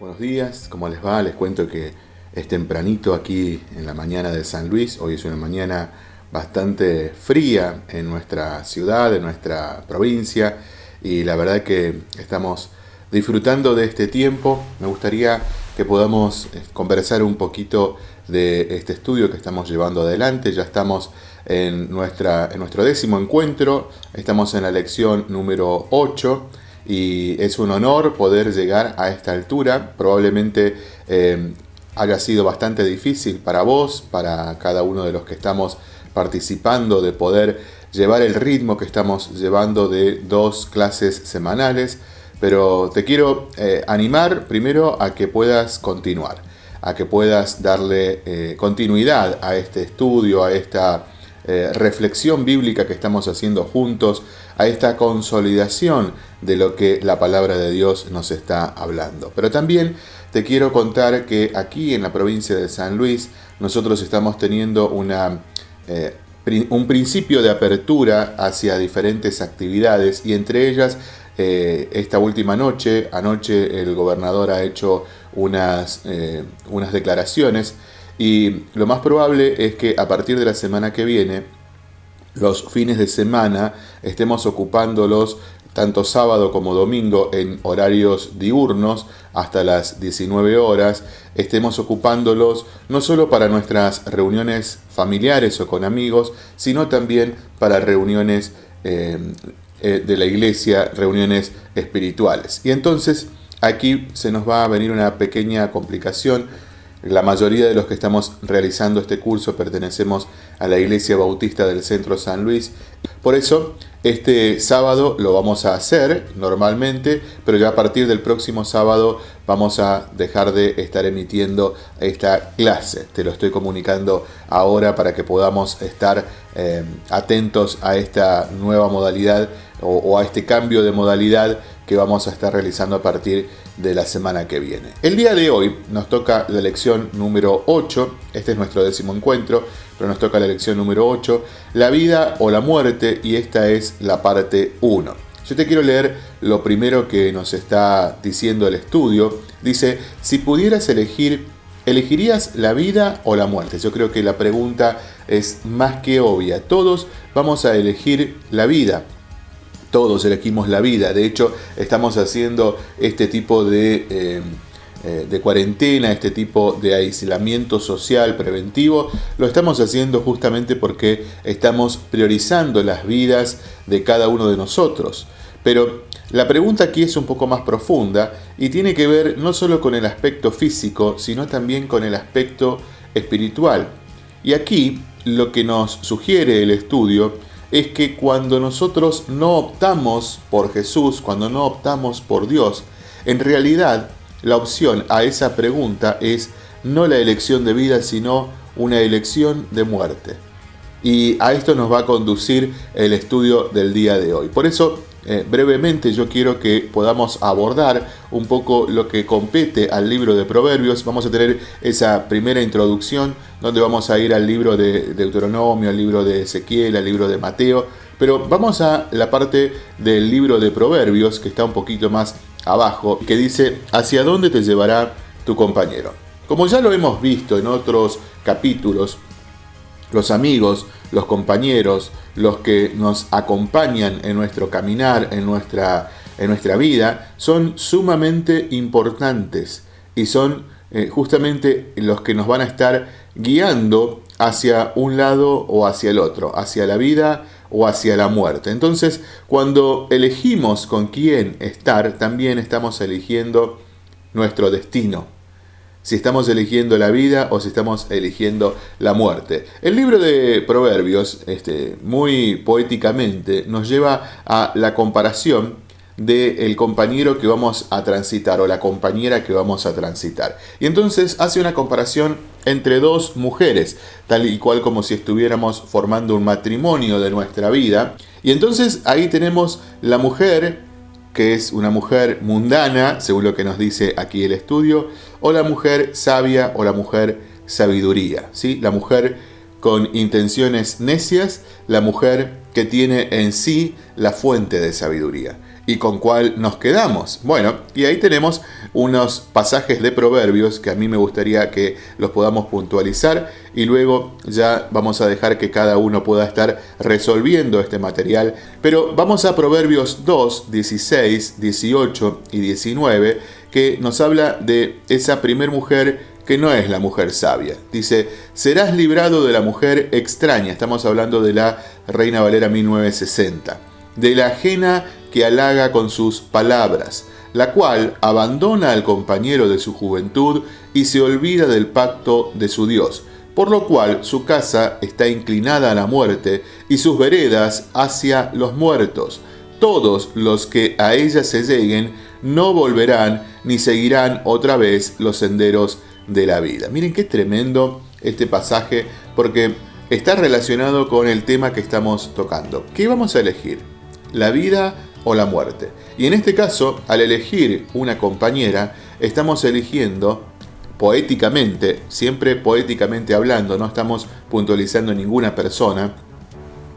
Buenos días, ¿cómo les va? Les cuento que es tempranito aquí en la mañana de San Luis. Hoy es una mañana bastante fría en nuestra ciudad, en nuestra provincia y la verdad que estamos disfrutando de este tiempo. Me gustaría que podamos eh, conversar un poquito de este estudio que estamos llevando adelante. Ya estamos en, nuestra, en nuestro décimo encuentro, estamos en la lección número 8 y es un honor poder llegar a esta altura. Probablemente eh, haya sido bastante difícil para vos, para cada uno de los que estamos participando, de poder llevar el ritmo que estamos llevando de dos clases semanales, pero te quiero eh, animar primero a que puedas continuar, a que puedas darle eh, continuidad a este estudio, a esta eh, reflexión bíblica que estamos haciendo juntos, a esta consolidación de lo que la palabra de Dios nos está hablando. Pero también te quiero contar que aquí en la provincia de San Luis nosotros estamos teniendo una, eh, un principio de apertura hacia diferentes actividades y entre ellas eh, esta última noche, anoche el gobernador ha hecho unas, unas declaraciones y lo más probable es que a partir de la semana que viene, los fines de semana, estemos ocupándolos tanto sábado como domingo en horarios diurnos hasta las 19 horas, estemos ocupándolos no solo para nuestras reuniones familiares o con amigos, sino también para reuniones eh, eh, de la iglesia, reuniones espirituales. Y entonces aquí se nos va a venir una pequeña complicación la mayoría de los que estamos realizando este curso pertenecemos a la Iglesia Bautista del Centro San Luis. Por eso, este sábado lo vamos a hacer normalmente, pero ya a partir del próximo sábado vamos a dejar de estar emitiendo esta clase. Te lo estoy comunicando ahora para que podamos estar eh, atentos a esta nueva modalidad o, o a este cambio de modalidad que vamos a estar realizando a partir de la semana que viene. El día de hoy nos toca la lección número 8, este es nuestro décimo encuentro, pero nos toca la lección número 8, la vida o la muerte, y esta es la parte 1. Yo te quiero leer lo primero que nos está diciendo el estudio. Dice, si pudieras elegir, ¿elegirías la vida o la muerte? Yo creo que la pregunta es más que obvia. Todos vamos a elegir la vida todos elegimos la vida. De hecho, estamos haciendo este tipo de, eh, eh, de, cuarentena, este tipo de aislamiento social preventivo. Lo estamos haciendo justamente porque estamos priorizando las vidas de cada uno de nosotros. Pero la pregunta aquí es un poco más profunda y tiene que ver no solo con el aspecto físico, sino también con el aspecto espiritual. Y aquí lo que nos sugiere el estudio es que cuando nosotros no optamos por Jesús, cuando no optamos por Dios, en realidad la opción a esa pregunta es no la elección de vida, sino una elección de muerte. Y a esto nos va a conducir el estudio del día de hoy. Por eso eh, brevemente yo quiero que podamos abordar un poco lo que compete al libro de Proverbios. Vamos a tener esa primera introducción donde vamos a ir al libro de Deuteronomio, al libro de Ezequiel, al libro de Mateo. Pero vamos a la parte del libro de Proverbios que está un poquito más abajo, que dice, ¿hacia dónde te llevará tu compañero? Como ya lo hemos visto en otros capítulos, los amigos, los compañeros, los que nos acompañan en nuestro caminar, en nuestra, en nuestra vida, son sumamente importantes y son eh, justamente los que nos van a estar guiando hacia un lado o hacia el otro, hacia la vida o hacia la muerte. Entonces, cuando elegimos con quién estar, también estamos eligiendo nuestro destino si estamos eligiendo la vida o si estamos eligiendo la muerte. El libro de Proverbios, este, muy poéticamente, nos lleva a la comparación del compañero que vamos a transitar o la compañera que vamos a transitar. Y entonces hace una comparación entre dos mujeres, tal y cual como si estuviéramos formando un matrimonio de nuestra vida. Y entonces ahí tenemos la mujer que es una mujer mundana, según lo que nos dice aquí el estudio, o la mujer sabia o la mujer sabiduría, ¿sí? La mujer con intenciones necias, la mujer que tiene en sí la fuente de sabiduría. ¿Y con cuál nos quedamos? Bueno, y ahí tenemos unos pasajes de proverbios que a mí me gustaría que los podamos puntualizar y luego ya vamos a dejar que cada uno pueda estar resolviendo este material. Pero vamos a Proverbios 2, 16, 18 y 19 que nos habla de esa primer mujer que no es la mujer sabia. Dice, serás librado de la mujer extraña. Estamos hablando de la Reina Valera 1960. De la ajena que halaga con sus palabras, la cual abandona al compañero de su juventud y se olvida del pacto de su Dios, por lo cual su casa está inclinada a la muerte y sus veredas hacia los muertos. Todos los que a ella se lleguen no volverán ni seguirán otra vez los senderos de la vida. Miren qué tremendo este pasaje porque está relacionado con el tema que estamos tocando. ¿Qué vamos a elegir? ¿La vida o la muerte. Y en este caso, al elegir una compañera, estamos eligiendo poéticamente, siempre poéticamente hablando, no estamos puntualizando ninguna persona,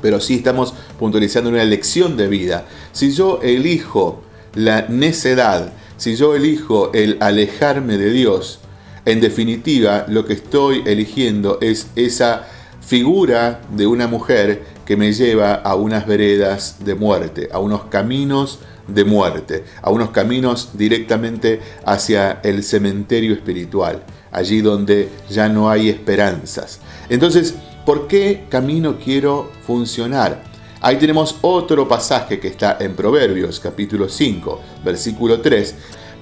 pero sí estamos puntualizando una elección de vida. Si yo elijo la necedad, si yo elijo el alejarme de Dios, en definitiva lo que estoy eligiendo es esa figura de una mujer que me lleva a unas veredas de muerte, a unos caminos de muerte, a unos caminos directamente hacia el cementerio espiritual, allí donde ya no hay esperanzas. Entonces, ¿por qué camino quiero funcionar? Ahí tenemos otro pasaje que está en Proverbios capítulo 5, versículo 3,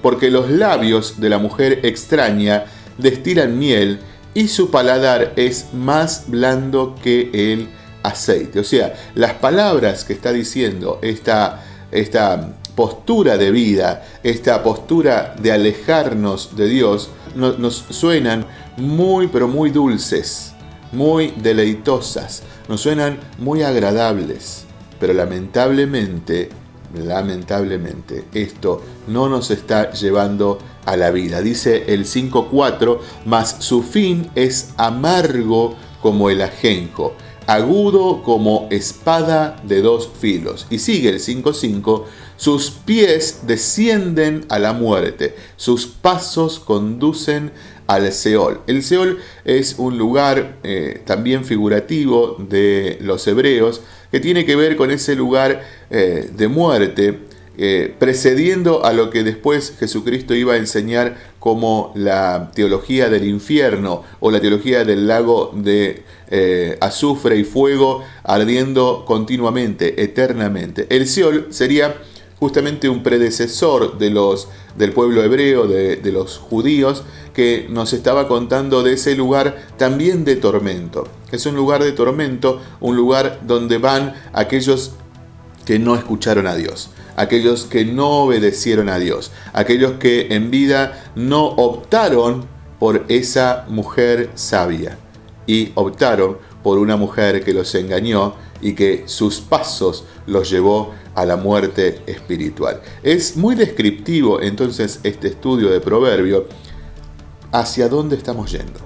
porque los labios de la mujer extraña destilan miel y su paladar es más blando que el aceite. O sea, las palabras que está diciendo esta, esta postura de vida, esta postura de alejarnos de Dios, nos suenan muy, pero muy dulces, muy deleitosas, nos suenan muy agradables. Pero lamentablemente, lamentablemente, esto no nos está llevando a la vida. Dice el 5.4, mas su fin es amargo como el ajenjo agudo como espada de dos filos. Y sigue el 5.5, sus pies descienden a la muerte, sus pasos conducen al Seol. El Seol es un lugar eh, también figurativo de los hebreos que tiene que ver con ese lugar eh, de muerte eh, precediendo a lo que después Jesucristo iba a enseñar como la teología del infierno o la teología del lago de eh, azufre y fuego ardiendo continuamente, eternamente. El Seol sería justamente un predecesor de los, del pueblo hebreo, de, de los judíos, que nos estaba contando de ese lugar también de tormento. Es un lugar de tormento, un lugar donde van aquellos que no escucharon a Dios aquellos que no obedecieron a Dios, aquellos que en vida no optaron por esa mujer sabia y optaron por una mujer que los engañó y que sus pasos los llevó a la muerte espiritual. Es muy descriptivo entonces este estudio de Proverbio hacia dónde estamos yendo,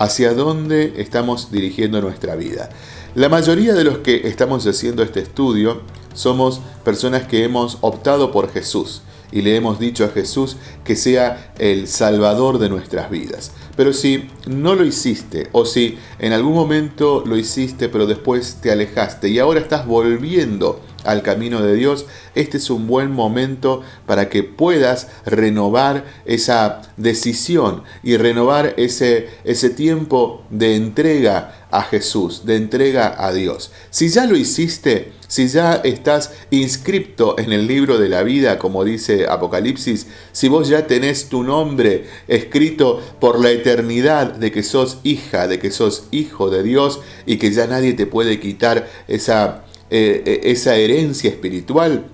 hacia dónde estamos dirigiendo nuestra vida. La mayoría de los que estamos haciendo este estudio somos personas que hemos optado por Jesús y le hemos dicho a Jesús que sea el Salvador de nuestras vidas. Pero si no lo hiciste o si en algún momento lo hiciste pero después te alejaste y ahora estás volviendo al camino de Dios, este es un buen momento para que puedas renovar esa decisión y renovar ese, ese tiempo de entrega a Jesús, de entrega a Dios. Si ya lo hiciste, si ya estás inscripto en el libro de la vida, como dice Apocalipsis, si vos ya tenés tu nombre escrito por la eternidad de que sos hija, de que sos hijo de Dios y que ya nadie te puede quitar esa, eh, eh, esa herencia espiritual,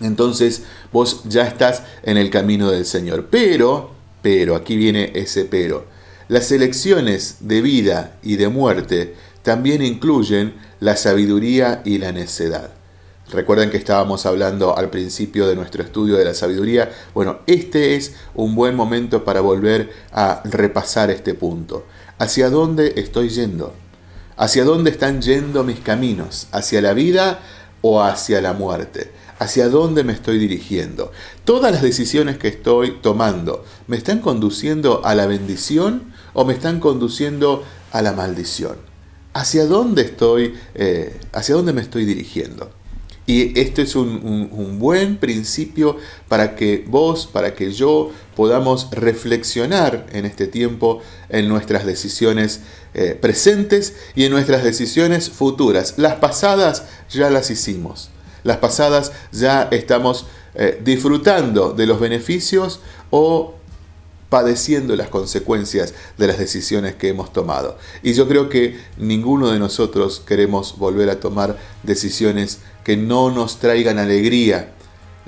entonces vos ya estás en el camino del Señor. Pero, pero, aquí viene ese pero las elecciones de vida y de muerte también incluyen la sabiduría y la necedad. Recuerden que estábamos hablando al principio de nuestro estudio de la sabiduría. Bueno, este es un buen momento para volver a repasar este punto. ¿Hacia dónde estoy yendo? ¿Hacia dónde están yendo mis caminos? ¿Hacia la vida o hacia la muerte? ¿Hacia dónde me estoy dirigiendo? ¿Todas las decisiones que estoy tomando me están conduciendo a la bendición o me están conduciendo a la maldición? ¿Hacia dónde estoy, eh, hacia dónde me estoy dirigiendo? Y este es un, buen principio para que vos, para que yo podamos reflexionar en este tiempo en nuestras decisiones eh, presentes y en nuestras decisiones futuras. Las pasadas ya las hicimos. Las pasadas ya estamos eh, disfrutando de los beneficios o padeciendo las consecuencias de las decisiones que hemos tomado. Y yo creo que ninguno de nosotros queremos volver a tomar decisiones que no nos traigan alegría.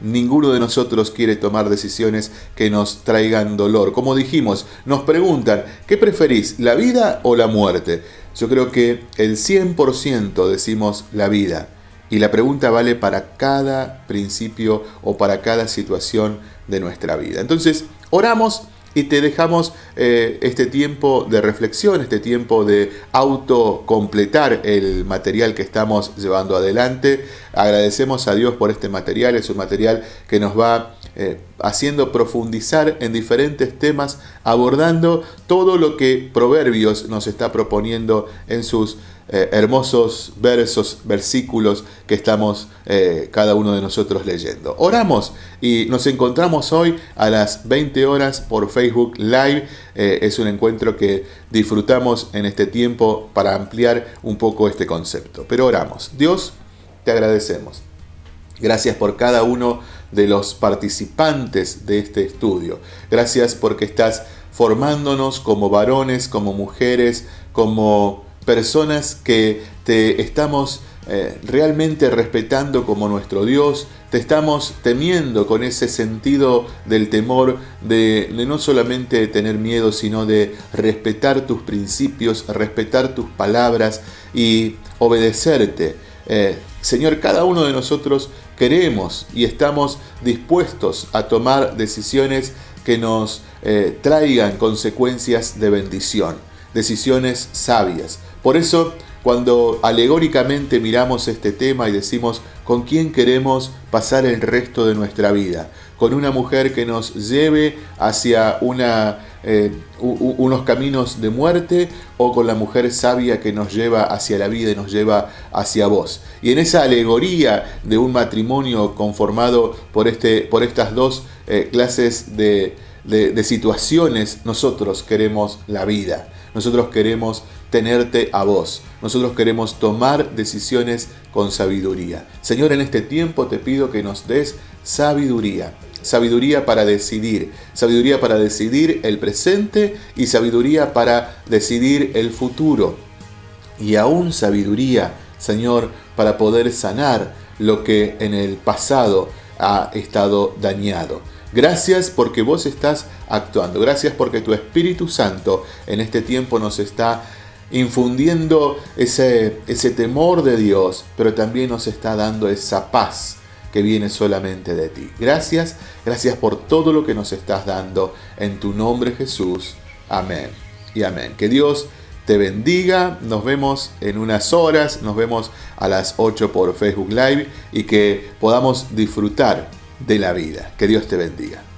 Ninguno de nosotros quiere tomar decisiones que nos traigan dolor. Como dijimos, nos preguntan, ¿qué preferís, la vida o la muerte? Yo creo que el 100% decimos la vida. Y la pregunta vale para cada principio o para cada situación de nuestra vida. Entonces, oramos y te dejamos eh, este tiempo de reflexión, este tiempo de autocompletar el material que estamos llevando adelante. Agradecemos a Dios por este material, es un material que nos va eh, haciendo profundizar en diferentes temas, abordando todo lo que Proverbios nos está proponiendo en sus eh, hermosos versos, versículos que estamos eh, cada uno de nosotros leyendo. Oramos y nos encontramos hoy a las 20 horas por Facebook Live. Eh, es un encuentro que disfrutamos en este tiempo para ampliar un poco este concepto. Pero oramos. Dios, te agradecemos. Gracias por cada uno de los participantes de este estudio. Gracias porque estás formándonos como varones, como mujeres, como personas que te estamos eh, realmente respetando como nuestro Dios, te estamos temiendo con ese sentido del temor de, no solamente tener miedo, sino de respetar tus principios, respetar tus palabras y obedecerte. Eh, Señor, cada uno de nosotros queremos y estamos dispuestos a tomar decisiones que nos eh, traigan consecuencias de bendición, decisiones sabias. Por eso, cuando alegóricamente miramos este tema y decimos con quién queremos pasar el resto de nuestra vida, con una mujer que nos lleve hacia eh, unos caminos de muerte o con la mujer sabia que nos lleva hacia la vida y nos lleva hacia vos. Y en esa alegoría de un matrimonio conformado por, este, por estas dos eh, clases de, de situaciones, nosotros queremos la vida. Nosotros queremos tenerte a vos. Nosotros queremos tomar decisiones con sabiduría. Señor, en este tiempo te pido que nos des sabiduría. Sabiduría para decidir, sabiduría para decidir el presente y sabiduría para decidir el futuro. Y aún sabiduría, Señor, para poder sanar lo que en el pasado ha estado dañado. Gracias porque vos estás actuando. Gracias porque tu Espíritu Santo en este tiempo nos está infundiendo ese, ese temor de Dios, pero también nos está dando esa paz que viene solamente de ti. Gracias, gracias por todo lo que nos estás dando en tu nombre Jesús. Amén y amén. Que Dios te bendiga, nos vemos en unas horas, nos vemos a las 8 por Facebook Live y que podamos disfrutar de la vida. Que Dios te bendiga.